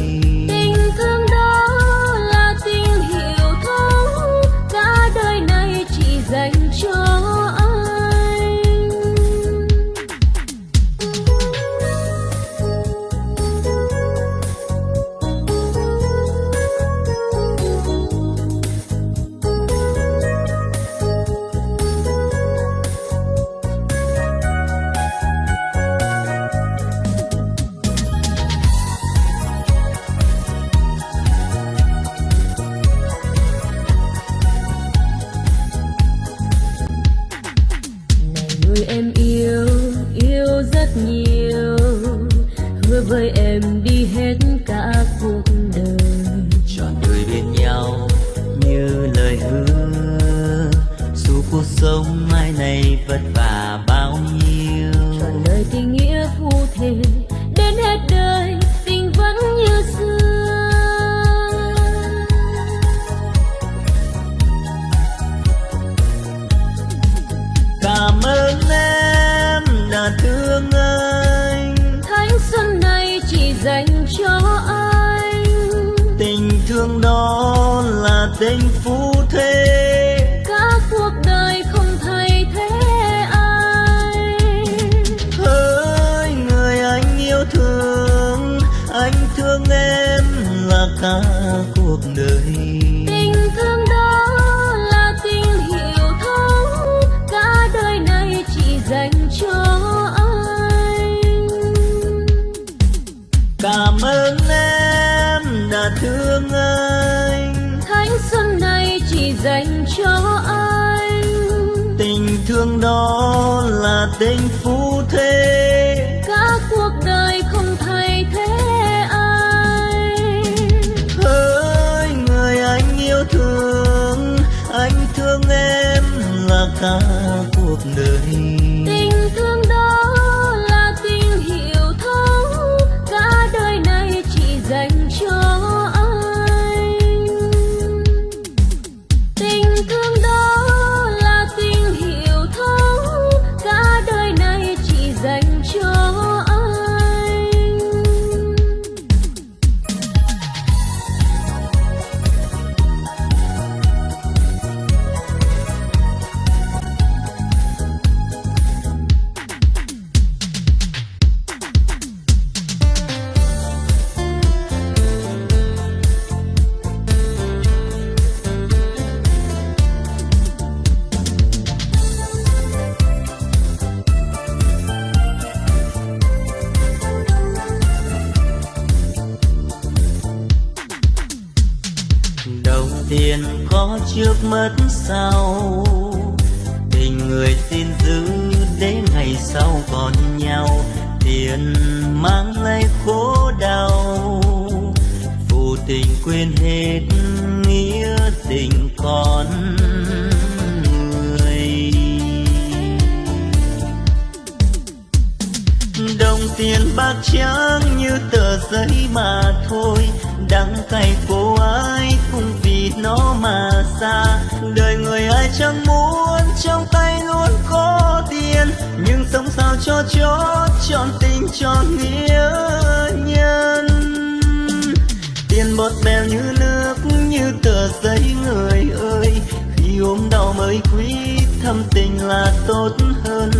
đời cả cuộc đời. Tình thương đó là tình hiểu thấu cả đời này chỉ dành cho anh. Cảm ơn em đã thương anh. Thanh xuân này chỉ dành cho anh. Tình thương đó là tình phu là trước mất sau. Tình người xin giữ để ngày sau còn nhau, tiền mang lấy khổ đau. Phụ tình quên hết nghĩa tình con người. Đồng tiền bạc trắng như tờ giấy mà thôi, đắng cay cô ai nó mà xa. Đời người ai chẳng muốn, trong tay luôn có tiền. Nhưng sống sao cho chót chọn tình chọn nghĩa nhân. Tiền bọt bèo như nước, như tờ giấy người ơi. Khi ốm đau mới quý, thâm tình là tốt hơn.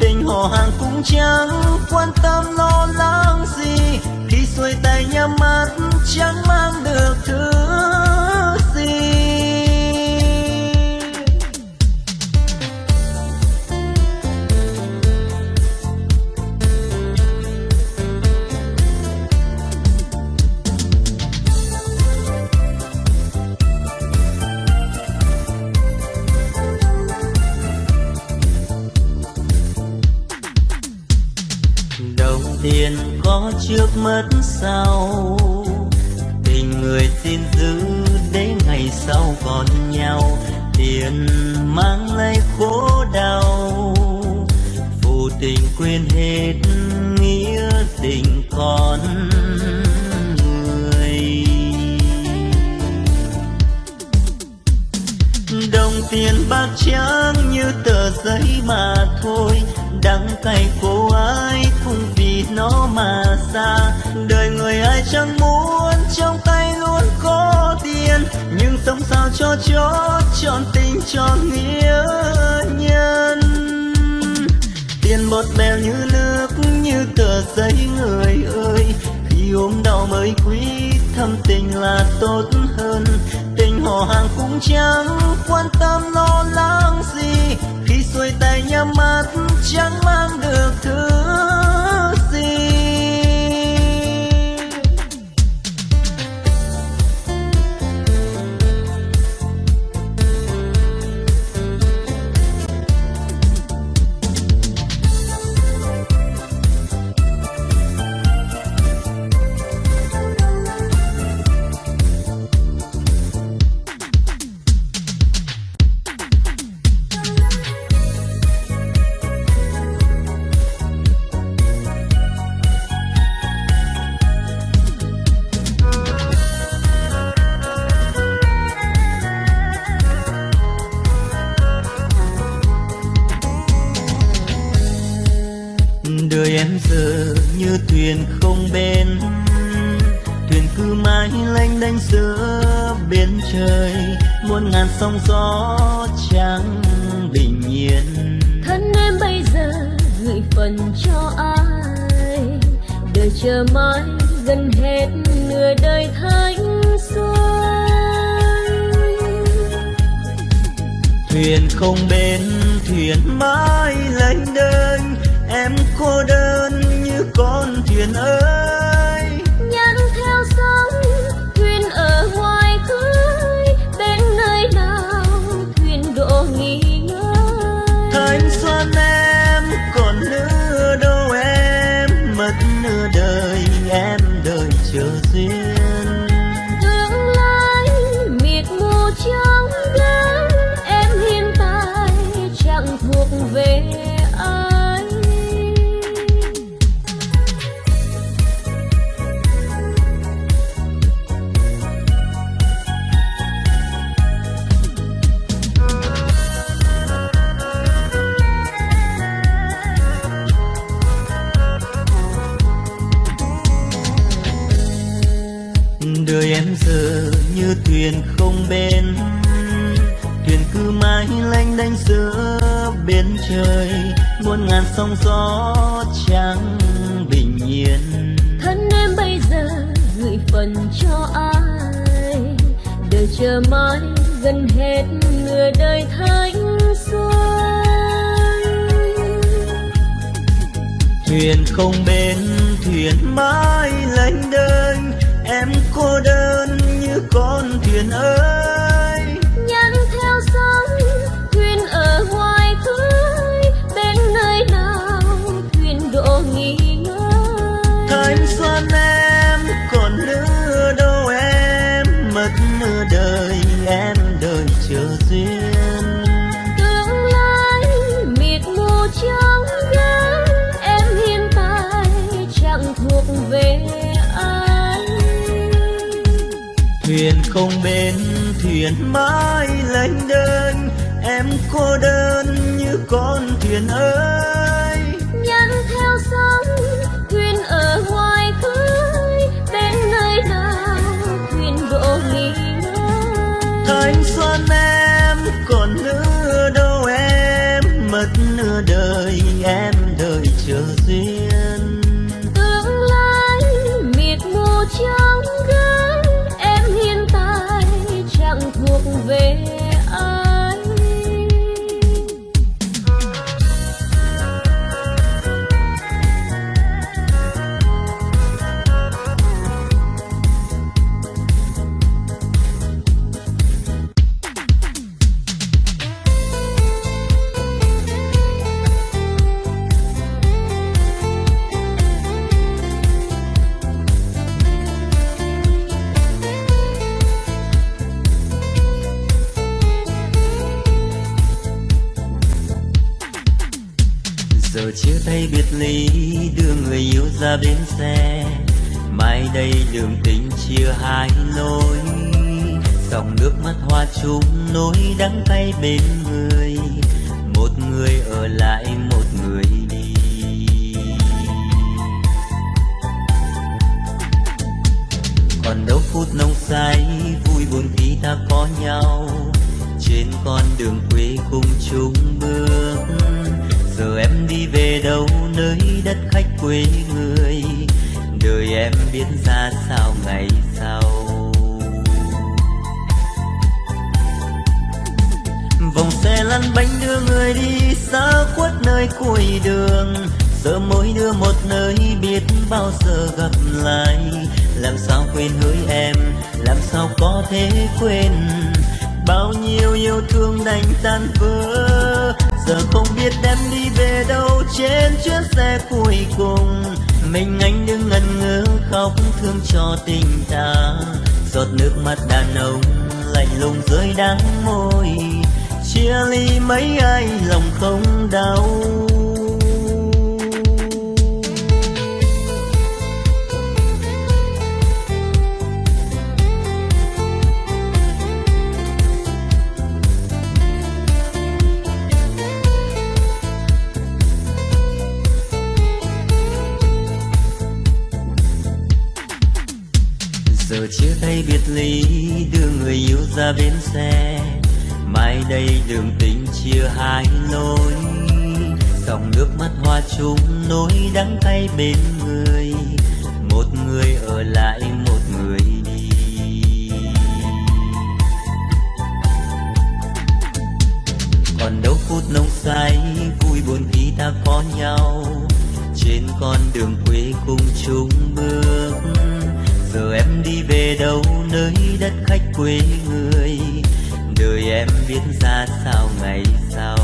Tình họ hàng cũng chẳng quan tâm lo lắng gì. Khi xuôi tay nhắm mắt, chẳng mang được thứ cho chọn tình cho nghĩa nhân. Tiền bọt bèo như nước, như tờ giấy người ơi. Khi ốm đau mới quý, thâm tình là tốt hơn. Tình họ hàng cũng chẳng quan tâm lo lắng gì. Khi xuôi tay nhắm mắt, chẳng mang được thứ thuyền không bên thuyền mãi lênh đênh. Em cô đơn như con thuyền ơi. Nhắn theo sóng thuyền ở ngoài khơi bên nơi nào thuyền đổ nghỉ ngơi? Thanh xuân em còn nữa đâu em mất nửa đời em đợi chờ duyên. Xe. Mai đây đường tình chia hai lối. Dòng nước mắt hoa chung nỗi đắng cay bên người. Một người ở lại, một người đi. Còn đâu phút nông say vui buồn khi ta có nhau. Trên con đường quê cùng chung bước. Giờ em đi về đâu, nơi đất khách quê người đời em biết ra sao ngày sau. Vòng xe lăn bánh đưa người đi xa khuất nơi cuối đường. Giờ mỗi đưa một nơi biết bao giờ gặp lại. Làm sao quên hỡi em, làm sao có thể quên? Bao nhiêu yêu thương đành tan vỡ. Giờ không biết em đi về đâu trên chuyến xe cuối cùng mình anh đứng ngẩn ngơ, khóc thương cho tình ta. Giọt nước mắt đàn ông lạnh lùng rơi đắng môi. Chia ly mấy ai lòng không đau. Giờ biệt ly đưa người yêu ra bến xe. Mai đây đường tình chia hai lối, dòng nước mắt hoa chung nỗi đắng cay bên người. Một người ở lại, một người đi. Còn đâu phút nông say vui buồn khi ta có nhau. Trên con đường quê cùng chung bước về đâu nơi đất khách quê người. Đời em biết ra sao ngày sau.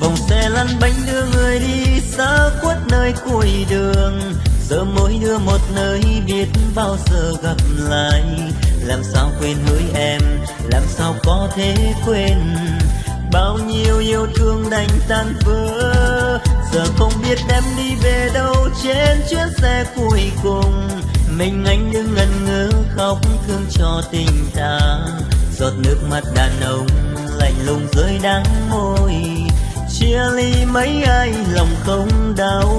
Vòng xe lăn bánh đưa người đi xa khuất nơi cuối đường. Giờ mỗi đưa một nơi biết bao giờ gặp lại. Làm sao quên hỡi em, làm sao có thể quên? Bao nhiêu yêu thương đành tan vỡ giờ không biết em đi về đâu, trên chuyến xe cuối cùng. Mình anh đứng ngẩn ngơ, khóc thương cho tình ta giọt nước mắt đàn ông lạnh lùng rơi đắng môi. Chia ly mấy ai, lòng không đau.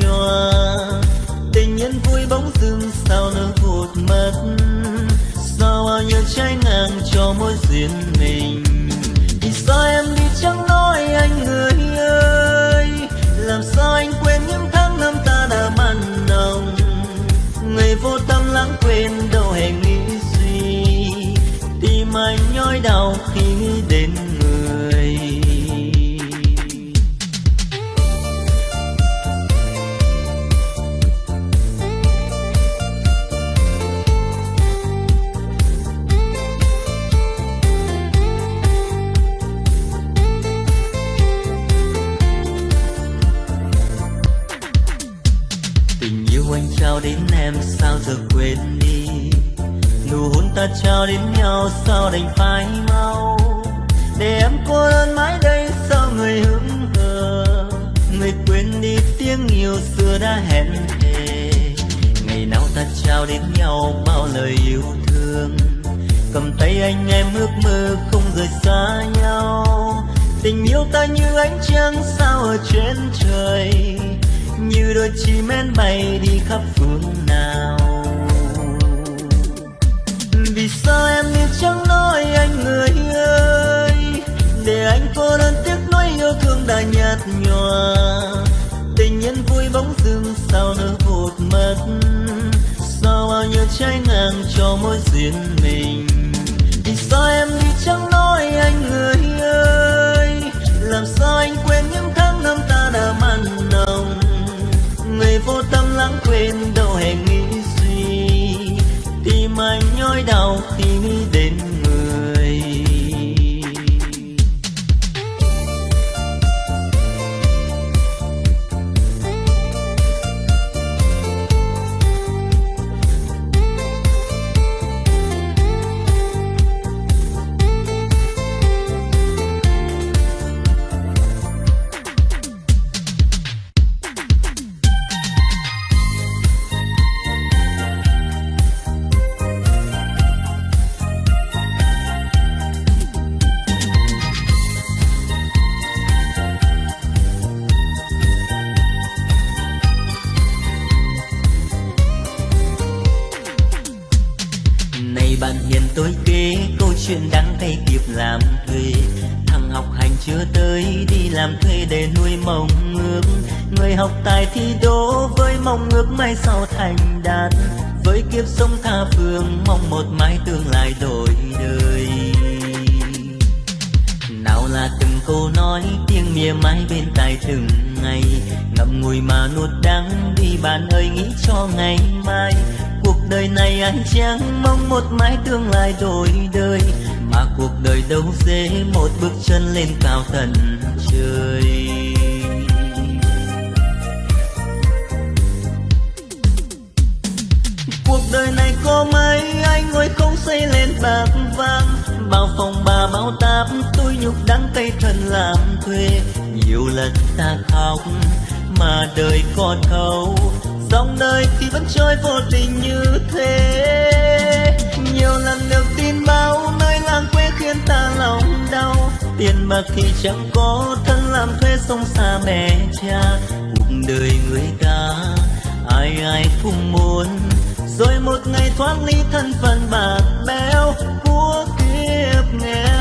Nhòa. Tình nhân vui bóng dưng sao nỡ vụt mất sao bao nhiêu trái ngang cho mối duyên ta trao đến nhau sao đành phai mau. Để em cô đơn mãi đây sao người hững hờ. Người quên đi tiếng yêu xưa đã hẹn thề ngày nào ta trao đến nhau bao lời yêu thương. Cầm tay anh em ước mơ không rời xa nhau. Tình yêu ta như ánh trăng sao ở trên trời. Như đôi chim én bay đi khắp phương nào vì sao em yêu chẳng nói anh người ơi? Để anh cô đơn tiếc nói yêu thương đã nhạt nhòa. Tình nhân vui bóng dưng sao nỡ vụt mất? Sao bao nhiêu trái ngang cho mối duyên mình? Với mong ước mai sau thành đạt, với kiếp sống tha phương, mong một mái tương lai đổi đời. Nào là từng câu nói, tiếng mỉa mai bên tai từng ngày, ngậm ngùi mà nuốt đắng đi bạn ơi, nghĩ cho ngày mai. Cuộc đời này anh chẳng mong một mái tương lai đổi đời, mà cuộc đời đâu dễ một bước chân lên cao tận trời. Cuộc đời này có mấy anh ngồi không xây lên bạc vàng. Bao phòng bà bao táp, tôi nhục đắng tay thân làm thuê. Nhiều lần ta khóc, mà đời còn thấu dòng đời thì vẫn trôi vô tình như thế. Nhiều lần được tin báo nơi làng quê khiến ta lòng đau. Tiền bạc thì chẳng có, thân làm thuê sông xa mẹ cha. Cuộc đời người ta, ai ai cũng muốn rồi một ngày thoát ly thân phận bạc béo, của kiếp nghèo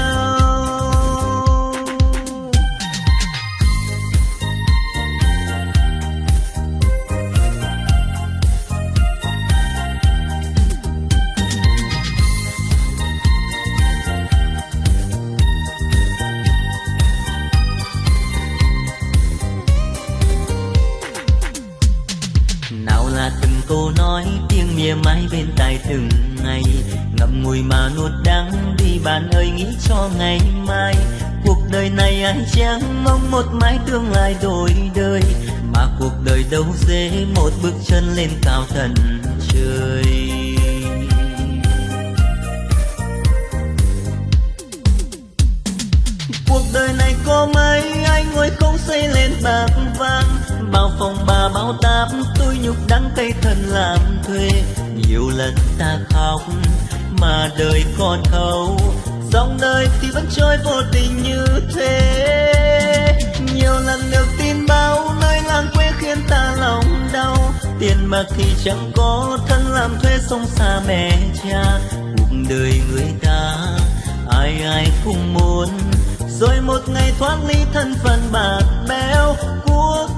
nghĩ cho ngày mai. Cuộc đời này ai chẳng mong một mái tương lai đổi đời, mà cuộc đời đâu dễ một bước chân lên cao tận trời. Cuộc đời này có mấy anh ngồi không xây lên bạc vàng. Bao phòng bà bao táp, tôi nhục đắng cay thần làm thuê. Nhiều lần ta khóc, mà đời còn thấu dòng đời thì vẫn trôi vô tình như thế. Nhiều lần được tin báo nơi làng quê khiến ta lòng đau. Tiền bạc thì chẳng có, thân làm thuê sông xa mẹ cha. Cuộc đời người ta, ai ai cũng muốn. Rồi một ngày thoát ly thân phận bạc bẽo của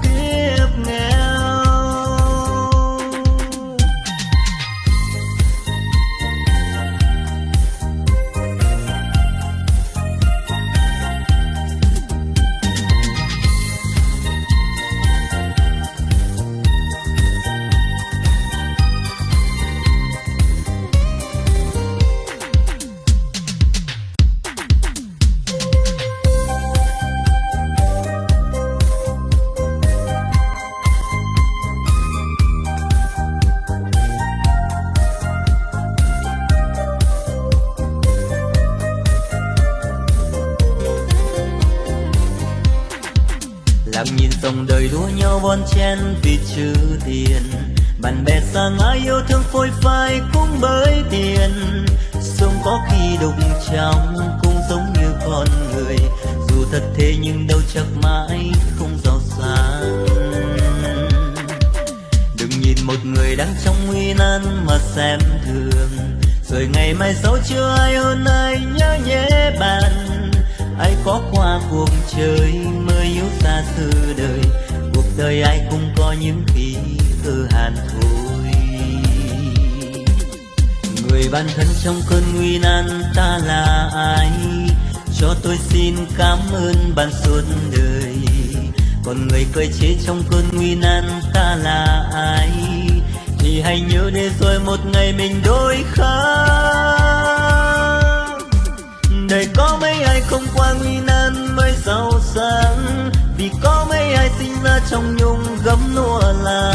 bon chen vì chữ tiền. Bạn bè xa ngã yêu thương phôi phai cũng bởi tiền. Sông có khi đục trong cũng giống như con người. Dù thật thế nhưng đâu chắc mãi không giàu sang đừng nhìn một người đang trong nguy nan mà xem thường. Rồi ngày mai sau chưa ai hơn ai nhớ nhé bạn. Ai có qua cuộc chơi mới yếu xa xưa đời đời ai cũng có những khi cơ hàn thôi người bạn thân trong cơn nguy nan ta là ai? Cho tôi xin cảm ơn bạn suốt đời. Còn người cười chế trong cơn nguy nan ta là ai? Thì hãy nhớ để rồi một ngày mình đôi khác đời có mấy ai không qua nguy nan mới giàu sang? Trong nhung gấm lụa là,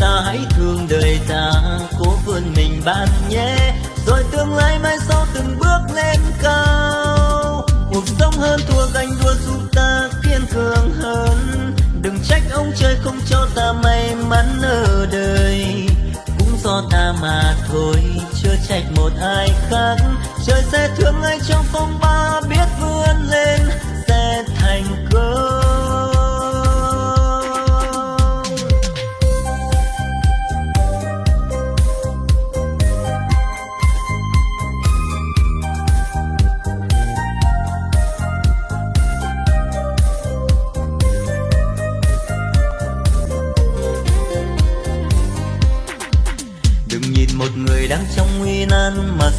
ta hãy thương đời ta, cố vươn mình bạn nhé. Rồi tương lai mai sau từng bước lên cao, cuộc sống hơn thua ganh đua giúp ta kiên cường hơn. Đừng trách ông trời không cho ta may mắn ở đời, cũng do ta mà thôi chưa trách một ai khác. Trời sẽ thương ai trong phong ba biết vươn lên.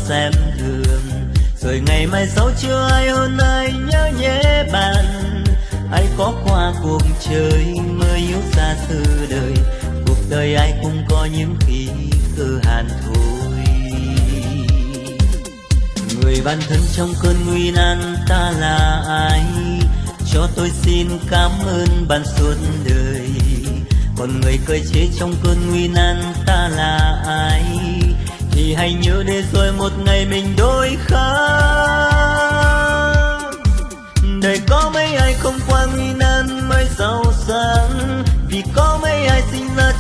Xem thường. Rồi ngày mai sau chưa ai hơn ai nhớ nhé bạn. Ai có qua cuộc chơi mới yếu xa từ đời. Cuộc đời ai cũng có những khi cơ hàn thôi người bạn thân trong cơn nguy nan ta là ai? Cho tôi xin cảm ơn bạn suốt đời. Còn người cười chế trong cơn nguy nan ta là ai? Thì hãy nhớ để rồi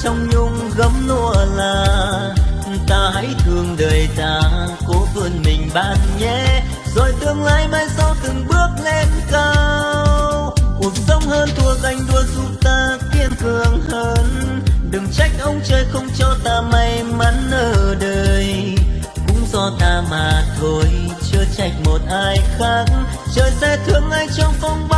trong nhung gấm lụa là ta hãy thương đời ta, cố vươn mình bạn nhé. Rồi tương lai mai sau từng bước lên cao, cuộc sống hơn thua ganh đua giúp ta kiên cường hơn. Đừng trách ông trời không cho ta may mắn ở đời, cũng do ta mà thôi, chưa trách một ai khác. Trời sẽ thương ai trong phong ba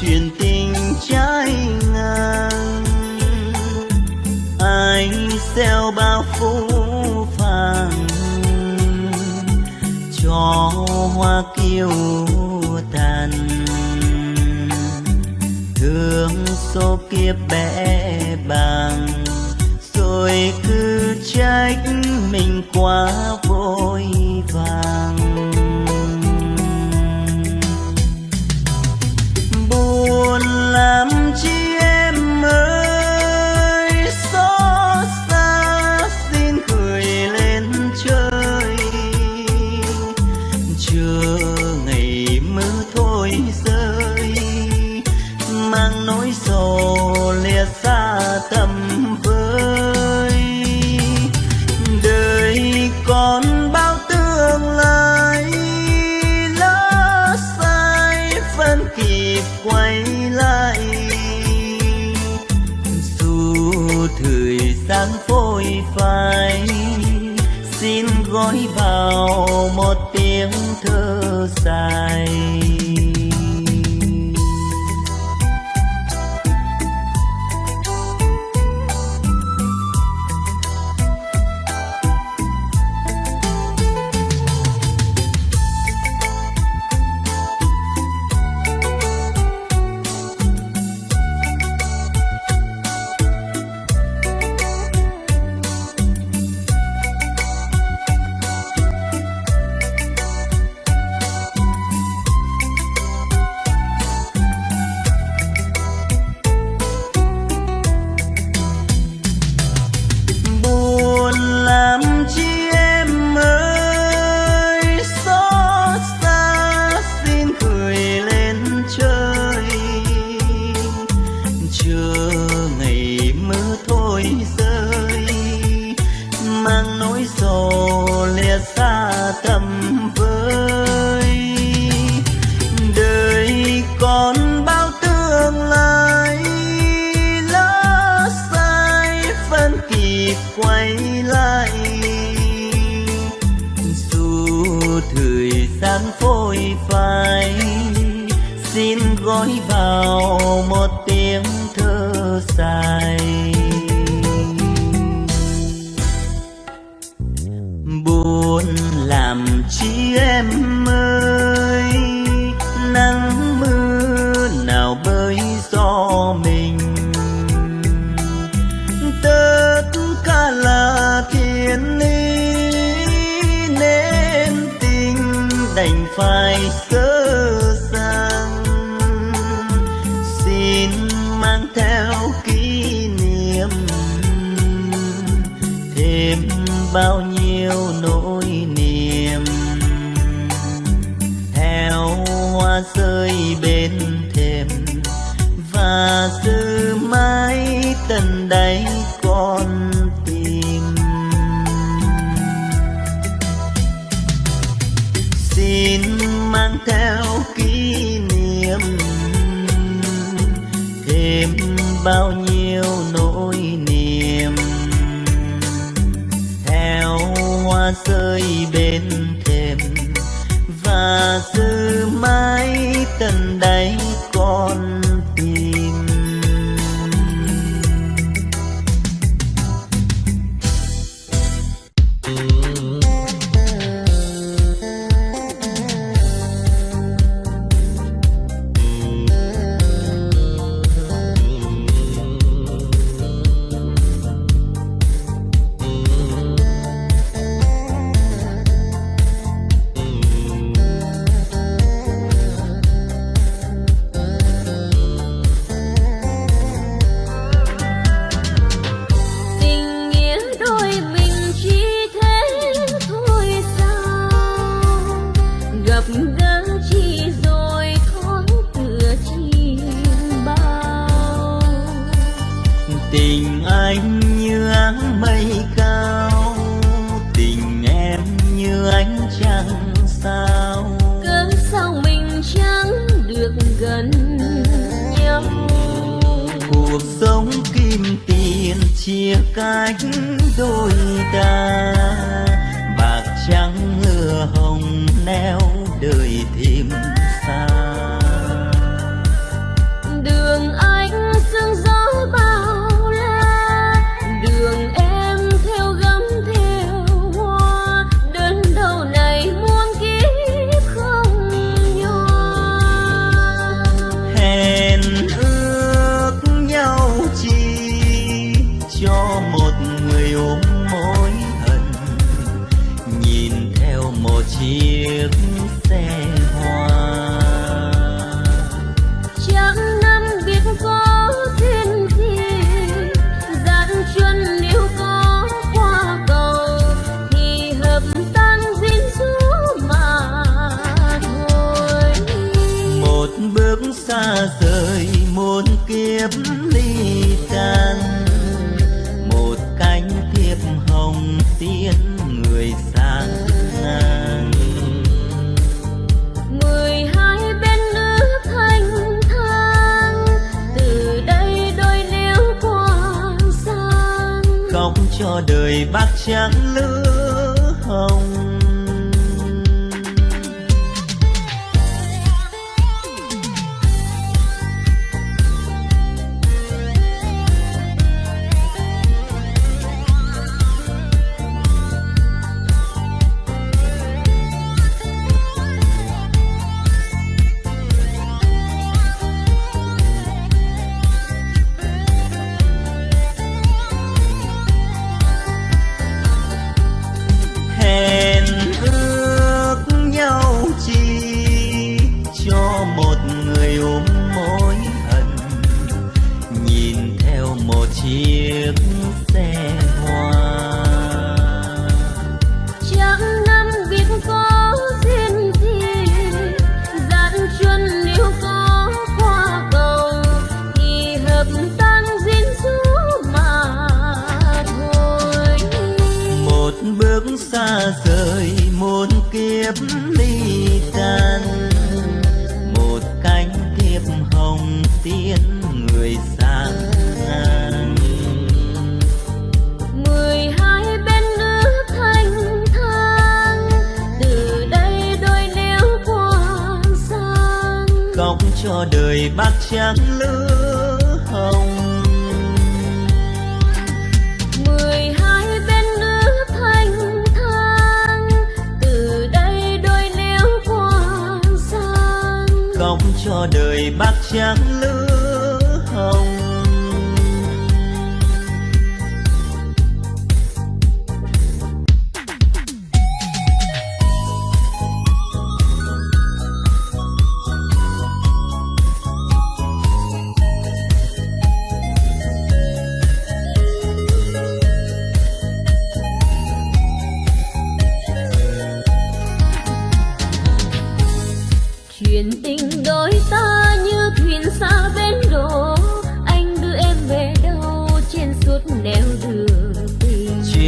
chuyện tình trái ngang. Anh xeo bao phú phàng, cho hoa kiêu tàn. Thương số kia bẽ bàng, rồi cứ trách mình quá bao nhiêu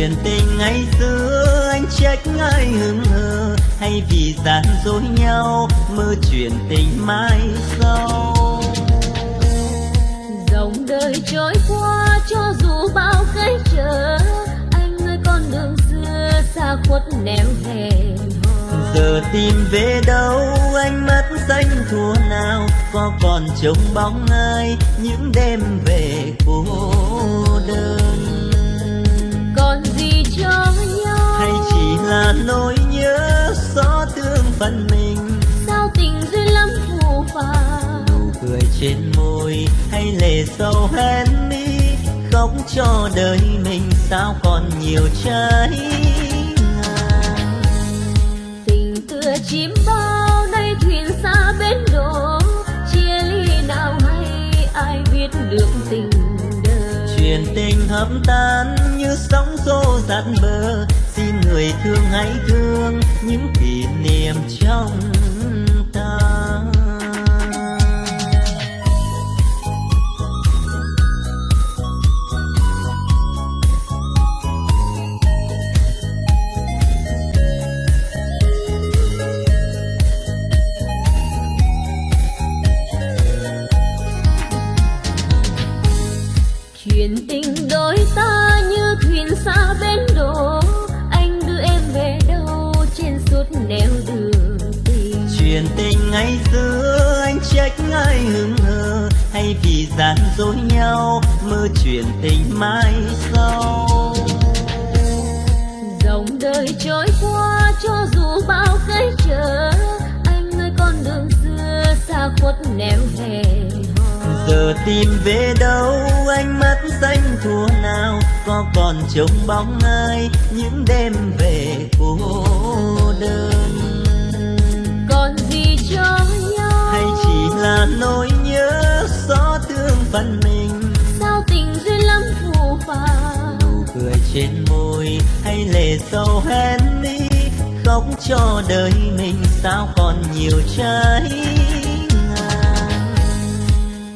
chuyện tình ngày xưa anh trách ai hững hờ? Hay vì gian dối nhau mơ chuyện tình mai sau? Dòng đời trôi qua cho dù bao cái trở anh ơi con đường xưa xa khuất nẻo hẹn giờ tìm về đâu anh mất danh thua nào? Có còn trông bóng ai những đêm về cô đơn gì cho nhau. Hay chỉ là nỗi nhớ xót thương phần mình? Sao tình duyên lắm phù phàng? Nụ cười trên môi hay lệ sâu hen mi? Khóc cho đời mình sao còn nhiều trái tình tựa chim bao nay thuyền xa bến đổ? Chia ly nào hay ai biết được tình đời chuyện tình hợp tan như sóng xô dạt bờ. Xin người thương hãy thương những kỷ niệm trong mai sau. Dòng đời trôi qua cho dù bao cái trở anh ơi con đường xưa xa khuất nẻo hè giờ tìm về đâu anh mắt xanh thua nào có còn trông bóng ai những đêm về cô đơn? Còn gì cho nhau? Hay chỉ là nỗi nhớ xót thương phận mình? Lệ sâu hén đi. Khóc cho đời mình sao còn nhiều trái ngang.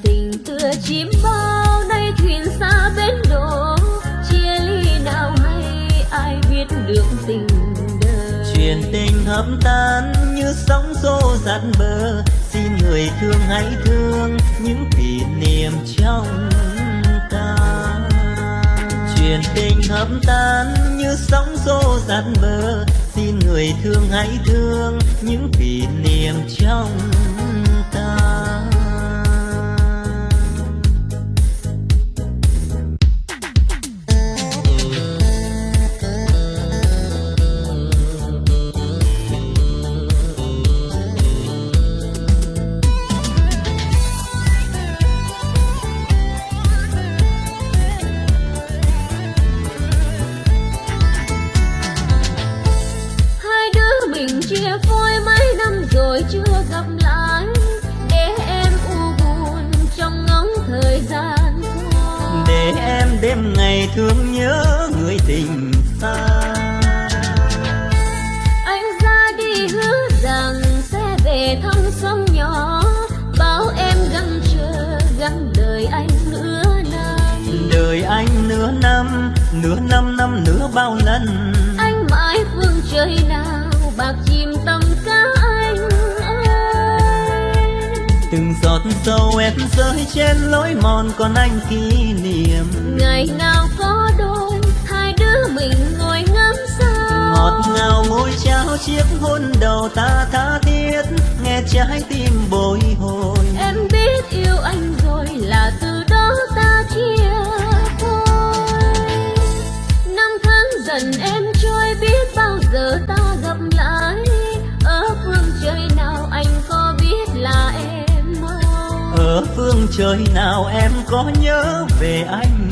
Tình tựa chim bao nay thuyền xa bến đổ chia ly nào hay ai biết được tình đời. Chuyện tình hấp tan như sóng xô dạt bờ. Xin người thương hãy thương những kỷ niệm trong chuyện tình hấp tan như sóng xô dạt bờ. Xin người thương hãy thương những kỷ niệm trong rơi trên lối mòn còn anh kỷ niệm. Ngày nào có đôi hai đứa mình ngồi ngắm sao? Ngọt ngào môi trao chiếc hôn đầu ta tha thiết nghe trái tim trời nào em có nhớ về anh?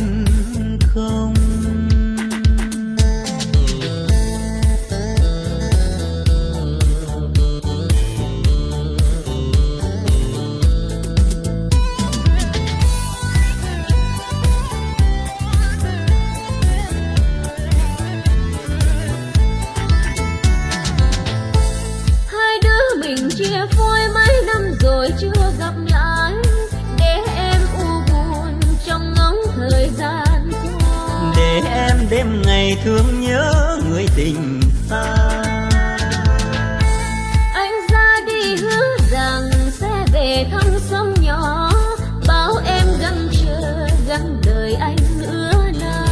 Thương nhớ người tình xa anh ra đi hứa rằng sẽ về thăm sông nhỏ bao em gắng chờ gắng đời anh nửa năm.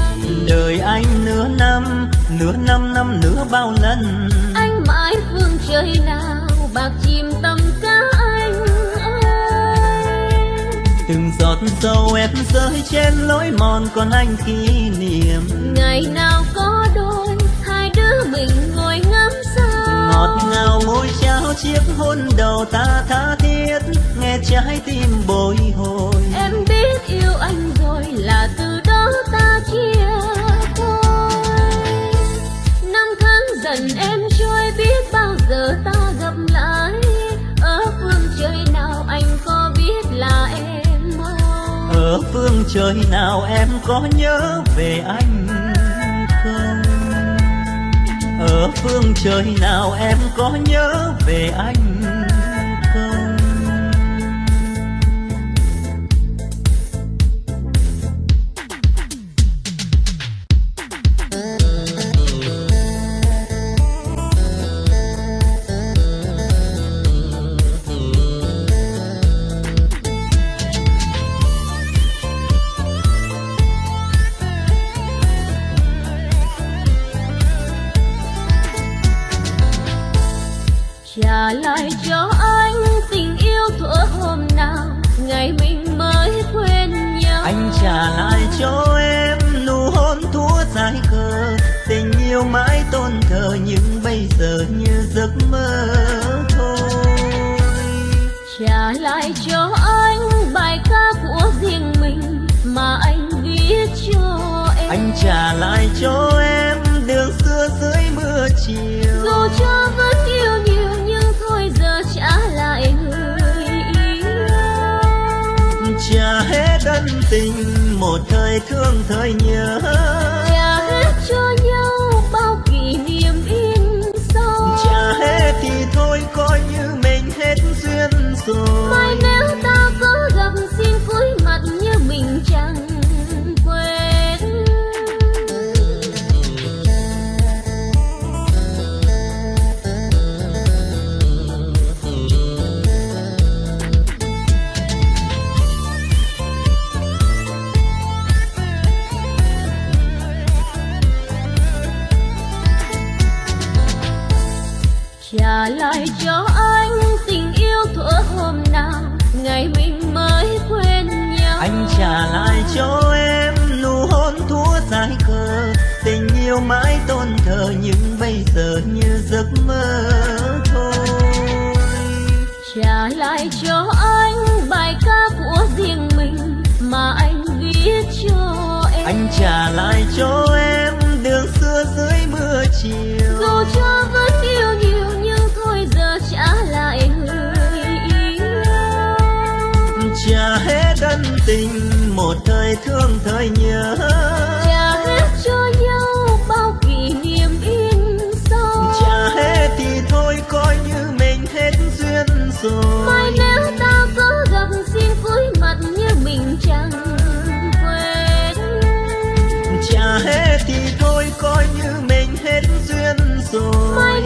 Đời anh nửa năm nửa năm năm nửa bao lần. Anh mãi phương trời nào bạc chìm tâm cá anh ơi. Từng giọt sâu em rơi trên lối mòn còn anh kỷ niệm. Ngày nào chiếc hôn đầu ta tha thiết nghe trái tim bồi hồi. Em biết yêu anh rồi là từ đó ta chia thôi năm tháng dần em trôi biết bao giờ ta gặp lại. Ở phương trời nào anh có biết là em mong? Ở phương trời nào em có nhớ về anh? không phương trời nào em có nhớ về anh? Yêu mãi tôn thờ nhưng bây giờ như giấc mơ thôi. Trả lại cho anh bài ca của riêng mình mà anh viết cho em. Anh trả lại cho em đường xưa dưới mưa chiều. Dù cho vẫn yêu nhiều nhưng thôi giờ trả lại người yêu. Trả hết ân tình một thời thương thời nhớ. Trả hết cho nhau trả lại cho em nụ hôn thua dài khờ tình yêu mãi tôn thờ nhưng bây giờ như giấc mơ thôi. Trả lại cho anh bài ca của riêng mình mà anh viết cho em. Anh trả lại cho em đường xưa dưới mưa chiều thương thời nhớ. Trả hết cho nhau bao kỷ niệm in sâu. Trả hết thì thôi coi như mình hết duyên rồi. Mai nếu ta có gặp xin cúi mặt như mình chẳng quên. Trả hết thì thôi coi như mình hết duyên rồi. Mai